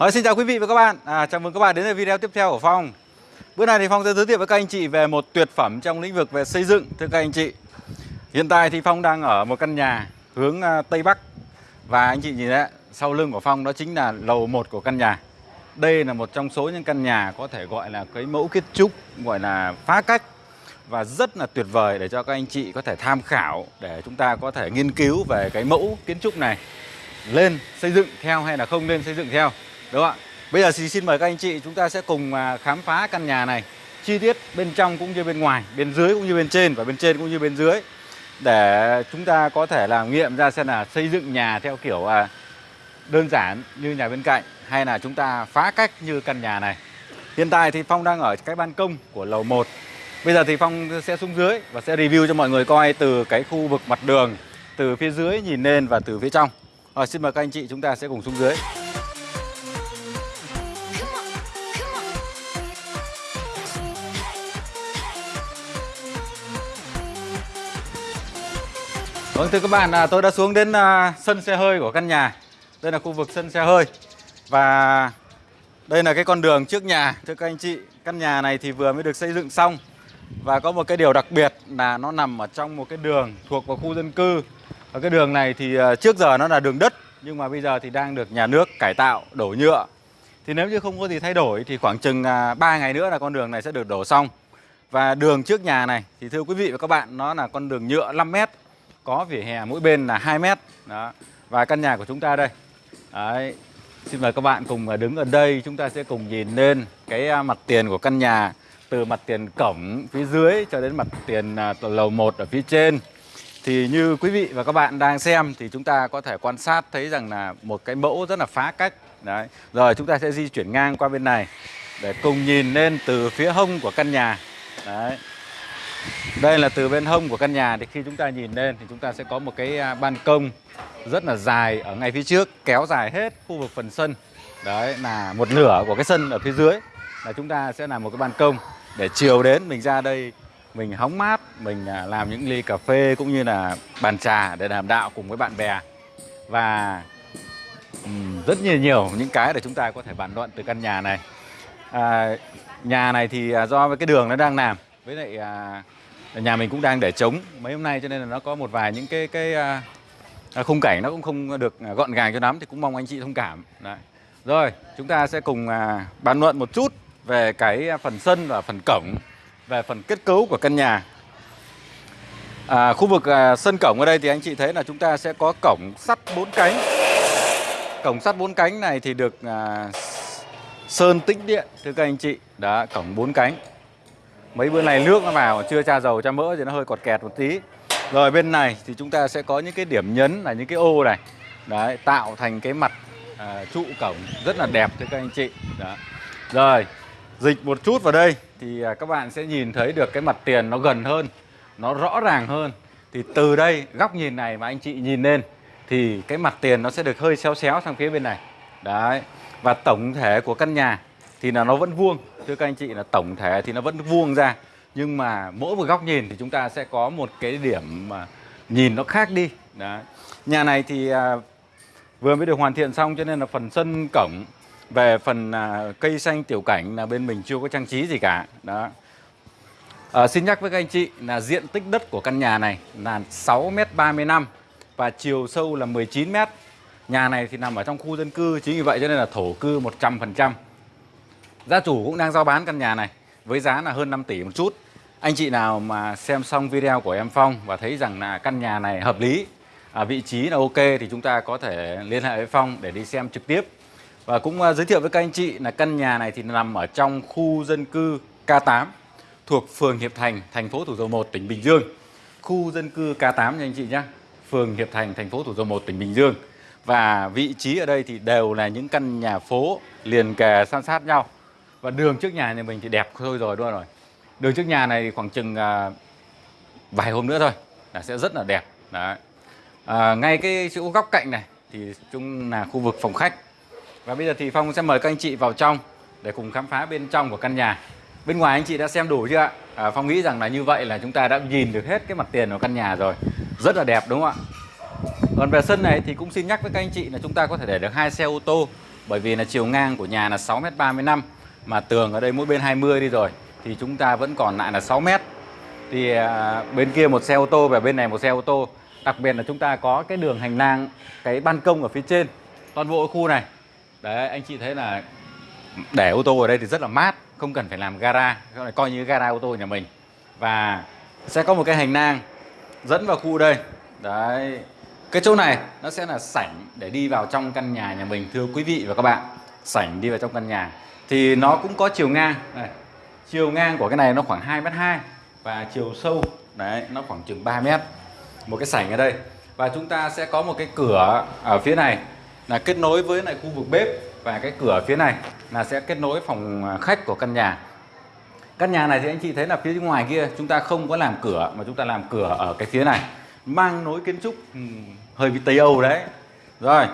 Rồi, xin chào quý vị và các bạn. À, Chào mừng các bạn đến với video tiếp theo của Phong. Bữa nay thì Phong sẽ giới thiệu với các anh chị về một tuyệt phẩm trong lĩnh vực về xây dựng Thưa các anh chị. Hiện tại thì Phong đang ở một căn nhà hướng à, Tây Bắc. Và anh chị nhìn đấy, sau lưng của Phong đó chính là lầu 1 của căn nhà. Đây là một trong số những căn nhà có thể gọi là cái mẫu kiến trúc Gọi là phá cách. Và rất là tuyệt vời để cho các anh chị có thể tham khảo để chúng ta có thể nghiên cứu về cái mẫu kiến trúc này. Lên xây dựng theo hay là không lên xây dựng theo? Đúng không ạ? Bây giờ thì xin mời các anh chị, chúng ta sẽ cùng à, khám phá căn nhà này. Chi tiết bên trong cũng như bên ngoài, bên dưới cũng như bên trên và bên trên cũng như bên dưới. Để chúng ta có thể làm nghiệm ra xem là xây dựng nhà theo kiểu à, đơn giản như nhà bên cạnh hay là chúng ta phá cách như căn nhà này. Hiện tại thì Phong đang ở cái ban công của lầu 1 Bây giờ thì Phong sẽ xuống dưới và sẽ review cho mọi người coi từ cái khu vực mặt đường, từ phía dưới nhìn lên và từ phía trong. Rồi, xin mời các anh chị chúng ta sẽ cùng xuống dưới. Vâng thưa các bạn, à, tôi đã xuống đến à, sân xe hơi của căn nhà. Đây là khu vực sân xe hơi. Và đây là cái con đường trước nhà thưa các anh chị. Căn nhà này thì vừa mới được xây dựng xong và có một cái điều đặc biệt là nó nằm ở trong một cái đường thuộc vào khu dân cư Và cái đường này thì à, trước giờ nó là đường đất Nhưng mà bây giờ thì đang được nhà nước cải tạo, đổ nhựa Thì nếu như không có gì thay đổi thì khoảng chừng 3 ngày nữa là con đường này sẽ được đổ xong Và đường trước nhà này thì thưa quý vị và các bạn nó là con đường nhựa 5 mét có vỉa hè mỗi bên là 2 mét. Đó. Và căn nhà của chúng ta đây. Đấy. Xin mời các bạn cùng à, đứng ở đây. Chúng ta sẽ cùng nhìn lên cái à, mặt tiền của căn nhà, từ mặt tiền cổng phía dưới cho đến mặt tiền à, lầu 1 ở phía trên. Thì như quý vị và các bạn đang xem thì chúng ta có thể quan sát thấy rằng là một cái mẫu rất là phá cách. Đấy. Rồi, chúng ta sẽ di chuyển ngang qua bên này để cùng nhìn lên từ phía hông của căn nhà. Đấy đây là từ bên hông của căn nhà thì khi chúng ta nhìn lên thì chúng ta sẽ có một cái à, ban công rất là dài ở ngay phía trước kéo dài hết khu vực phần sân. Đấy là một nửa của cái sân ở phía dưới. Là chúng ta sẽ làm một cái ban công để chiều đến mình ra đây mình hóng mát mình à, làm những ly cà phê cũng như là bàn trà để làm đạo cùng với bạn bè. Và rất nhiều nhiều những cái để chúng ta có thể bàn luận từ căn nhà này. À, nhà này thì à, do cái đường nó đang làm với lại à, nhà mình cũng đang để trống mấy hôm nay cho nên là nó có một vài những cái cái à, à khung cảnh nó cũng không được à, gọn gàng cho lắm thì cũng mong anh chị thông cảm. Đấy. rồi chúng ta sẽ cùng à, bàn luận một chút về cái phần sân và phần cổng về phần kết cấu của căn nhà. À, khu vực à, sân cổng ở đây thì anh chị thấy là chúng ta sẽ có cổng sắt bốn cánh. Cổng sắt bốn cánh này thì được à, sơn tĩnh điện thưa các anh chị. Đã cổng bốn cánh mấy bữa này nước nó vào chưa tra dầu tra mỡ thì nó hơi cọt kẹt một tí. Rồi bên này thì chúng ta sẽ có những cái điểm nhấn là những cái ô này. Đấy tạo thành cái mặt à, trụ cổng rất là đẹp thưa các anh chị. Đó. Rồi dịch một chút vào đây thì à, các bạn sẽ nhìn thấy được cái mặt tiền nó gần hơn nó rõ ràng hơn. Thì từ đây góc nhìn này mà anh chị nhìn lên thì cái mặt tiền nó sẽ được hơi xéo xéo sang phía bên này. Đấy và tổng thể của căn nhà thì là nó vẫn vuông thưa các anh chị là tổng thể thì nó vẫn vuông ra. Nhưng mà mỗi một góc nhìn thì chúng ta sẽ có một cái điểm mà nhìn nó khác đi. Đó. nhà này thì à, vừa mới được hoàn thiện xong cho nên là phần sân cổng về phần à, cây xanh tiểu cảnh là bên mình chưa có trang trí gì cả. Đó. À, xin nhắc với các anh chị là diện tích đất của căn nhà này là 6m35 và chiều sâu là 19m nhà này thì nằm ở trong khu dân cư chính vì vậy cho nên là thổ cư 100% gia chủ cũng đang giao bán căn nhà này với giá là hơn 5 tỷ một chút anh chị nào mà xem xong video của em Phong và thấy rằng là căn nhà này hợp lý à, vị trí là ok thì chúng ta có thể liên hệ với Phong để đi xem trực tiếp và cũng à, giới thiệu với các anh chị là căn nhà này thì nằm ở trong khu dân cư K8 thuộc phường Hiệp Thành, thành phố Thủ Dầu Một, tỉnh Bình Dương. Khu dân cư K8 nha anh chị nhé. Phường Hiệp Thành, thành phố Thủ Dầu Một, tỉnh Bình Dương. Và vị trí ở đây thì đều là những căn nhà phố liền kề san sát nhau. Và đường trước nhà nhà mình thì đẹp thôi rồi luôn rồi. Đường trước nhà này thì khoảng chừng à, vài hôm nữa thôi là sẽ rất là đẹp. Đấy. À, ngay cái chỗ góc cạnh này thì chung là khu vực phòng khách và bây giờ thì Phong sẽ mời các anh chị vào trong để cùng khám phá bên trong của căn nhà. Bên ngoài anh chị đã xem đủ chưa ạ? À, Phong nghĩ rằng là như vậy là chúng ta đã nhìn được hết cái mặt tiền của căn nhà rồi. Rất là đẹp đúng không ạ? Còn về sân này thì cũng xin nhắc với các anh chị là chúng ta có thể để được hai xe ô tô bởi vì là chiều ngang của nhà là 6m35 mà tường ở đây mỗi bên 20 đi rồi thì chúng ta vẫn còn lại là 6 mét. Thì à, bên kia một xe ô tô và bên này một xe ô tô. Đặc biệt là chúng ta có cái đường hành lang cái ban công ở phía trên toàn bộ khu này. Đấy anh chị thấy là để ô tô ở đây thì rất là mát không cần phải làm gara coi như gara ô tô nhà mình. Và sẽ có một cái hành lang dẫn vào khu đây. Đấy cái chỗ này nó sẽ là sảnh để đi vào trong căn nhà nhà mình thưa quý vị và các bạn. Sảnh đi vào trong căn nhà thì nó cũng có chiều ngang. Này chiều ngang của cái này nó khoảng 2 mét 2 và chiều sâu, đấy, nó khoảng chừng 3 mét. Một cái sảnh ở đây. Và chúng ta sẽ có một cái cửa ở phía này là kết nối với lại khu vực bếp. Và cái cửa phía này là sẽ kết nối phòng à, khách của căn nhà. Căn nhà này thì anh chị thấy là phía ngoài kia, chúng ta không có làm cửa, mà chúng ta làm cửa ở cái phía này. Mang nối kiến trúc ừ, hơi bị Tây Âu đấy. Rồi,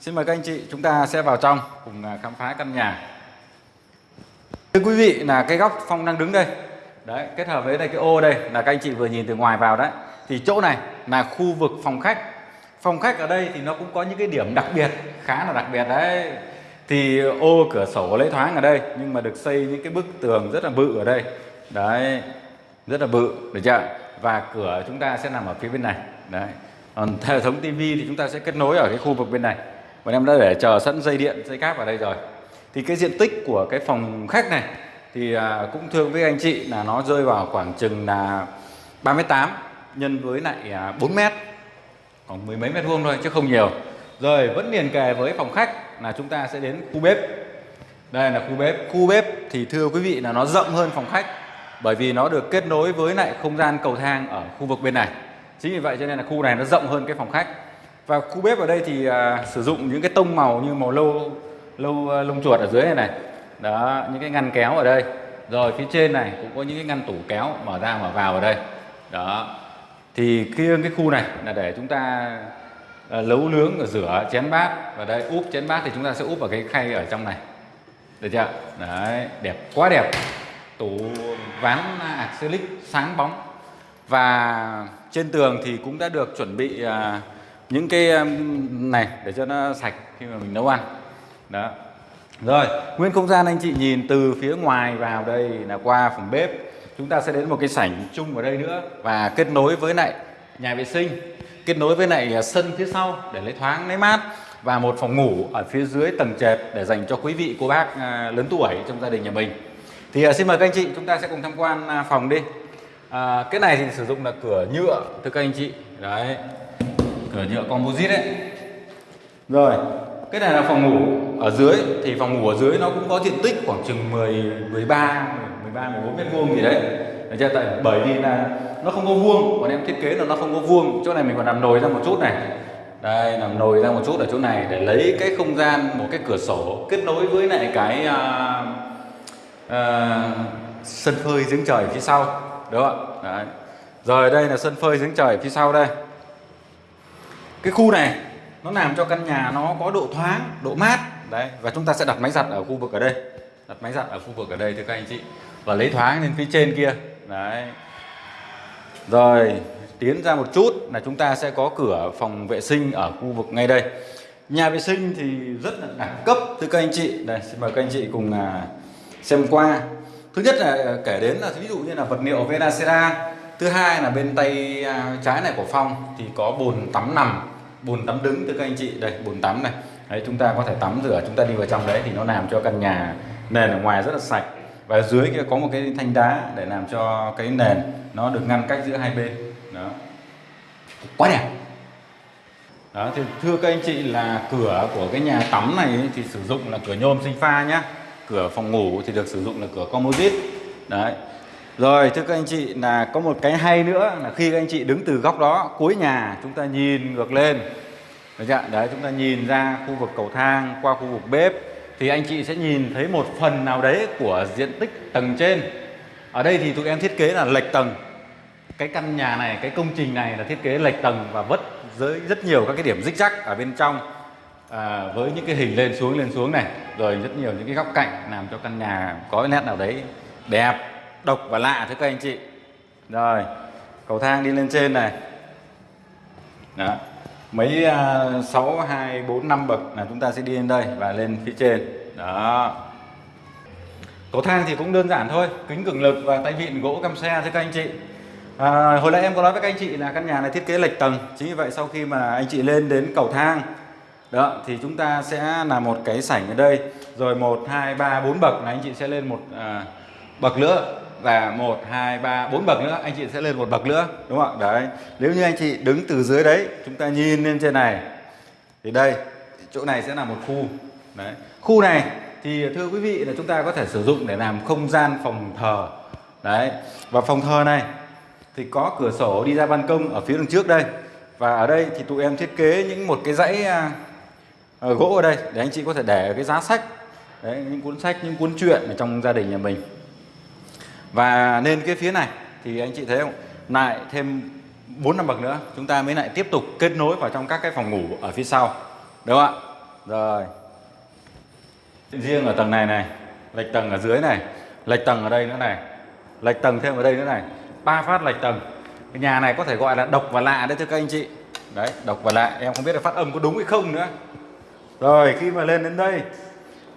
xin mời các anh chị, chúng ta sẽ vào trong cùng à, khám phá căn nhà thưa quý vị, là cái góc Phong đang đứng đây. Đấy, kết hợp với đây cái ô đây, là các anh chị vừa nhìn từ ngoài vào đấy. Thì chỗ này là khu vực phòng khách. Phòng khách ở đây thì nó cũng có những cái điểm đặc biệt, khá là đặc biệt đấy. Thì ô cửa sổ lấy thoáng ở đây, nhưng mà được xây những cái bức tường rất là bự ở đây. Đấy, rất là bự, được chưa và cửa chúng ta sẽ nằm ở phía bên này. Đấy, còn hệ thống tivi thì chúng ta sẽ kết nối ở cái khu vực bên này. Bọn em đã để chờ sẵn dây điện, dây cáp ở đây rồi thì cái diện tích của cái phòng khách này thì à, cũng thương với anh chị là nó rơi vào khoảng chừng là 38 nhân với lại à, 4 mét. Khoảng mười mấy mét vuông thôi chứ không nhiều. Rồi vẫn liền kề với phòng khách là chúng ta sẽ đến khu bếp. Đây là khu bếp. Khu bếp thì thưa quý vị là nó rộng hơn phòng khách bởi vì nó được kết nối với lại không gian cầu thang ở khu vực bên này. Chính vì vậy cho nên là khu này nó rộng hơn cái phòng khách. Và khu bếp ở đây thì à, sử dụng những cái tông màu như màu lô lâu ờ, lông chuột ở dưới này này. Đó, những cái ngăn kéo ở đây. Rồi, phía trên này cũng có những cái ngăn tủ kéo mở ra, mở vào ở đây. Đó. Thì kia cái khu này là để chúng ta lấu nấu nướng, rửa, chén bát. Và đây, úp chén bát thì chúng ta sẽ úp vào cái khay ở trong này. Được chưa? Đấy, đẹp quá đẹp. Tủ ván acrylic sáng bóng. Và trên tường thì cũng đã được chuẩn bị ờ, những cái này để cho nó sạch khi mà mình nấu ăn đó. Rồi nguyên không gian anh chị nhìn từ phía ngoài vào đây là qua phòng bếp. Chúng ta sẽ đến một cái sảnh chung ở đây nữa và kết nối với lại nhà vệ sinh. Kết nối với lại à, sân phía sau để lấy thoáng lấy mát và một phòng ngủ ở phía dưới tầng trệt để dành cho quý vị cô bác à, lớn tuổi trong gia đình nhà mình. Thì à, xin mời các anh chị chúng ta sẽ cùng tham quan phòng đi. À, cái này thì sử dụng là cửa nhựa thưa các anh chị. Đấy cửa nhựa composite đấy rồi cái này là phòng ngủ ở dưới thì phòng ngủ ở dưới nó cũng có diện tích khoảng chừng 10 13 13 14 mét vuông gì đấy. Đấy chưa? Tại bởi vì là nó không có vuông còn em thiết kế là nó không có vuông. Chỗ này mình còn làm nồi ra một chút này. Đây làm nồi ra một chút ở chỗ này để lấy cái không gian một cái cửa sổ kết nối với lại cái uh, uh, sân phơi giếng trời phía sau. Đúng không Đấy. rồi đây là sân phơi giếng trời phía sau đây. Cái khu này nó làm cho căn nhà nó có độ thoáng, độ mát. Đấy, và chúng ta sẽ đặt máy giặt ở khu vực ở đây. Đặt máy giặt ở khu vực ở đây, thưa các anh chị. Và lấy thoáng lên phía trên kia. Đấy. Rồi, tiến ra một chút là chúng ta sẽ có cửa phòng vệ sinh ở khu vực ngay đây. Nhà vệ sinh thì rất là đẳng cấp, thưa các anh chị. Đây, xin mời các anh chị cùng à, xem qua. Thứ nhất là à, kể đến là ví dụ như là vật liệu Venacera thứ hai là bên tay à, trái này của phòng thì có bồn tắm nằm bồn tắm đứng thưa các anh chị. Đây bồn tắm này. Đấy, chúng ta có thể tắm rửa, chúng ta đi vào trong đấy thì nó làm cho căn nhà nền ở ngoài rất là sạch. Và dưới kia có một cái thanh đá để làm cho cái nền nó được ngăn cách giữa hai bên. Đó. Quá đẹp. Đó, thì thưa các anh chị là cửa của cái nhà tắm này thì sử dụng là cửa nhôm sinh pha nhá. Cửa phòng ngủ thì được sử dụng là cửa composite. Đấy rồi thưa các anh chị là có một cái hay nữa là khi các anh chị đứng từ góc đó cuối nhà chúng ta nhìn ngược lên. Được chưa? Đấy chúng ta nhìn ra khu vực cầu thang qua khu vực bếp thì anh chị sẽ nhìn thấy một phần nào đấy của diện tích tầng trên. Ở đây thì tụi em thiết kế là lệch tầng. Cái căn nhà này cái công trình này là thiết kế lệch tầng và vất dưới rất nhiều các cái điểm rích rắc ở bên trong. À, với những cái hình lên xuống lên xuống này rồi rất nhiều những cái góc cạnh làm cho căn nhà có cái nét nào đấy đẹp độc và lạ thưa các anh chị. Rồi cầu thang đi lên trên này. Đó mấy à, sáu hai bốn năm bậc là chúng ta sẽ đi lên đây và lên phía trên. Đó. Cầu thang thì cũng đơn giản thôi kính cường lực và tay vịn gỗ cam xe thưa các anh chị. À, hồi nãy em có nói với các anh chị là căn nhà này thiết kế lệch tầng chính vì vậy sau khi mà anh chị lên đến cầu thang đó thì chúng ta sẽ là một cái sảnh ở đây. Rồi một hai ba bốn bậc là anh chị sẽ lên một à, bậc nữa và một hai ba bốn bậc nữa. Anh chị sẽ lên một bậc nữa đúng không ạ? Đấy. Nếu như anh chị đứng từ dưới đấy chúng ta nhìn lên trên này thì đây chỗ này sẽ là một khu. Đấy. Khu này thì thưa quý vị là chúng ta có thể sử dụng để làm không gian phòng thờ. Đấy. Và phòng thờ này thì có cửa sổ đi ra ban công ở phía đằng trước đây. Và ở đây thì tụi em thiết kế những một cái dãy uh, gỗ ở đây để anh chị có thể để cái giá sách. Đấy, những cuốn sách những cuốn truyện ở trong gia đình nhà mình và lên cái phía này, thì anh chị thấy không? Lại thêm 4 năm bậc nữa, chúng ta mới lại tiếp tục kết nối vào trong các cái phòng ngủ ở phía sau. Đúng không ạ? Rồi. Riêng ở tầng này này, lệch tầng ở dưới này, lệch tầng ở đây nữa này, lệch tầng thêm ở đây nữa này. Ba phát lệch tầng. Cái nhà này có thể gọi là độc và lạ đấy thưa các anh chị. Đấy, độc và lạ, em không biết là phát âm có đúng hay không nữa. Rồi, khi mà lên đến đây,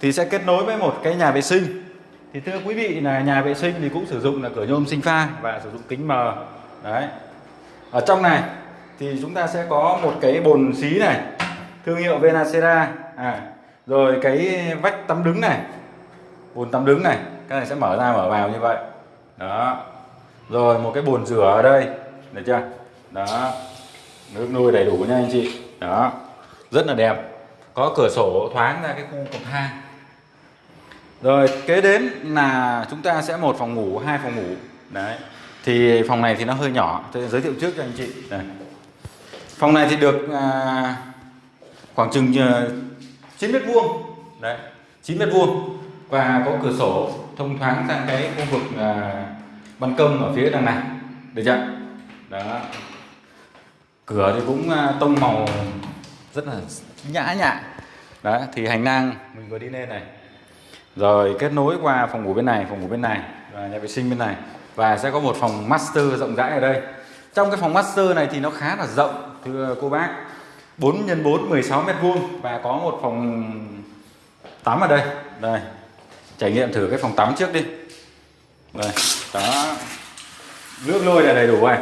thì sẽ kết nối với một cái nhà vệ sinh thì thưa quý vị là nhà vệ sinh thì cũng sử dụng là cửa nhôm sinh pha và sử dụng kính mờ. Đấy. Ở trong này thì chúng ta sẽ có một cái bồn xí này thương hiệu Venacera. À, rồi cái vách tắm đứng này bồn tắm đứng này cái này sẽ mở ra mở vào như vậy. Đó. Rồi một cái bồn rửa ở đây được chưa? Đó. Nước nuôi đầy đủ nha anh chị. Đó. Rất là đẹp. Có cửa sổ thoáng ra cái khu cầu thang rồi kế đến là chúng ta sẽ một phòng ngủ hai phòng ngủ. Đấy thì phòng này thì nó hơi nhỏ. Tôi giới thiệu trước cho anh chị. Đây. phòng này thì được à, khoảng chừng à, 9 mét vuông. Đấy 9 mét vuông. Và có cửa sổ thông thoáng sang cái khu vực à, ban công ở phía đằng này. Được chưa? Đó. Cửa thì cũng à, tông màu rất là nhã nhặn đó thì hành lang mình vừa đi lên này rồi kết nối qua phòng ngủ bên này, phòng ngủ bên này, và nhà vệ sinh bên này. Và sẽ có một phòng master rộng rãi ở đây. Trong cái phòng master này thì nó khá là rộng, thưa cô bác. 4 x 4 16 mét vuông. Và có một phòng tắm ở đây. Đây. Trải nghiệm thử cái phòng tắm trước đi. Đây đó nước lôi là đầy đủ này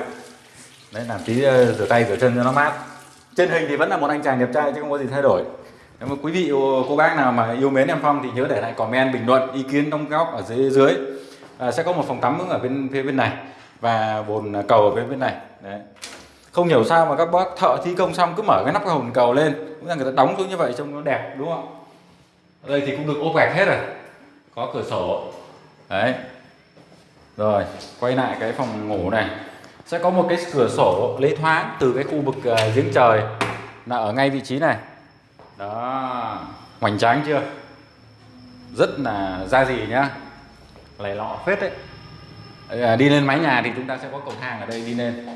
đấy, làm tí ờ, rửa tay, rửa chân cho nó mát. Trên hình thì vẫn là một anh chàng đẹp trai chứ không có gì thay đổi nếu mà quý vị ờ, cô bác nào mà yêu mến em Phong thì nhớ để lại comment bình luận ý kiến đóng góp ở dưới dưới. À, sẽ có một phòng tắm ở bên phía bên này và bồn à, cầu ở bên bên này. Đấy. Không hiểu sao mà các bác thợ thi công xong cứ mở cái nắp cái hồn cầu lên cũng là người ta đóng xuống như vậy trông nó đẹp đúng không? Ở đây thì cũng được ốp gạch hết rồi. Có cửa sổ. Đấy. Rồi quay lại cái phòng ngủ này. Sẽ có một cái cửa sổ lấy thoáng từ cái khu vực uh, giếng trời. Là ở ngay vị trí này đó. Hoành tráng chưa? Rất là ra gì nhá. Lầy lọ phết đấy. À, đi lên mái nhà thì chúng ta sẽ có cầu thang ở đây đi lên.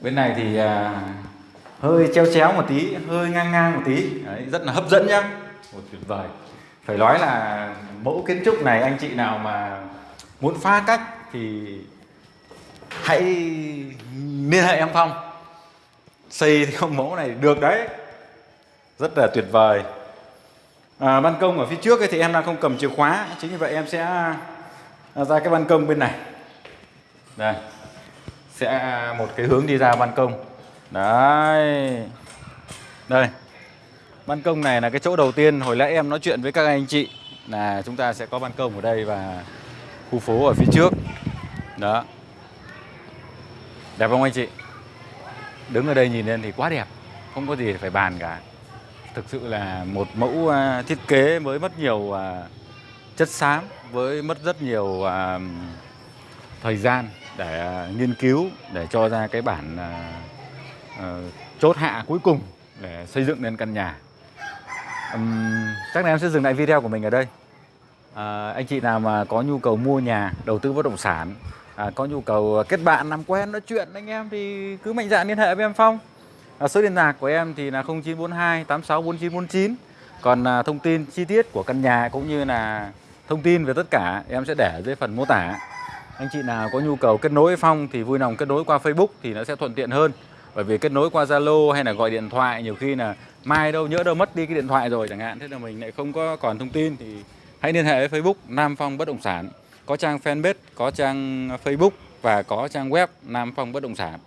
Bên này thì à, hơi treo chéo một tí hơi ngang ngang một tí. Đấy, rất là hấp dẫn nhá. Một tuyệt vời. Phải nói là mẫu kiến trúc này anh chị nào mà muốn pha cách thì hãy liên hệ em Phong. Xây theo mẫu này được đấy rất là tuyệt vời. À, ban công ở phía trước ấy thì em đang không cầm chìa khóa. Chính vì vậy em sẽ à, ra cái ban công bên này. Đây. Sẽ à, một cái hướng đi ra ban công. Đấy. Đây. Ban công này là cái chỗ đầu tiên. Hồi nãy em nói chuyện với các anh chị là chúng ta sẽ có ban công ở đây và khu phố ở phía trước. Đó. Đẹp không anh chị? Đứng ở đây nhìn lên thì quá đẹp. Không có gì phải bàn cả thực sự là một mẫu à, thiết kế mới mất nhiều à, chất xám với mất rất nhiều à, thời gian để nghiên cứu để cho ra cái bản chốt hạ cuối cùng để xây dựng nên căn nhà. Chắc là em sẽ dừng lại video của mình ở đây. À, anh chị nào mà có nhu cầu mua nhà đầu tư bất động sản à, có nhu cầu kết bạn làm quen nói chuyện anh em thì cứ mạnh dạn liên hệ với em Phong à, số liên lạc của em thì là 0942 864949 còn à, thông tin chi tiết của căn nhà cũng như là thông tin về tất cả em sẽ để ở dưới phần mô tả. Anh chị nào có nhu cầu kết nối với Phong thì vui lòng kết nối qua Facebook thì nó sẽ thuận tiện hơn. Bởi vì kết nối qua Zalo hay là gọi điện thoại nhiều khi là mai đâu nhỡ đâu mất đi cái điện thoại rồi chẳng hạn. Thế là mình lại không có còn thông tin thì hãy liên hệ với Facebook Nam Phong Bất động sản. Có trang fanpage có trang Facebook và có trang web Nam Phong Bất động sản.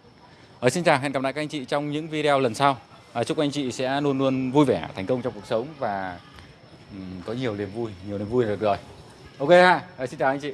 Ở xin chào, hẹn gặp lại các anh chị trong những video lần sau. Ờ, chúc anh chị sẽ luôn luôn vui vẻ, thành công trong cuộc sống và có nhiều niềm vui, nhiều niềm vui là được rồi. Ok ha, à, xin chào anh chị.